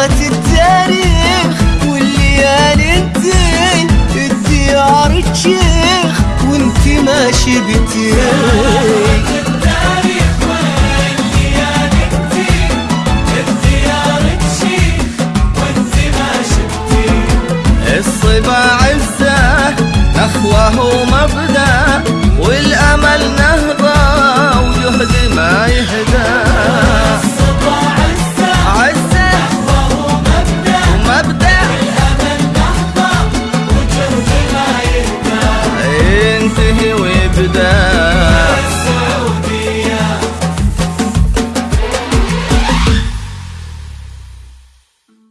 زهرة التاريخ والليالي الدين الديار تشيخ وانت ماشي بتين الصبا عزة أخوه مبدأ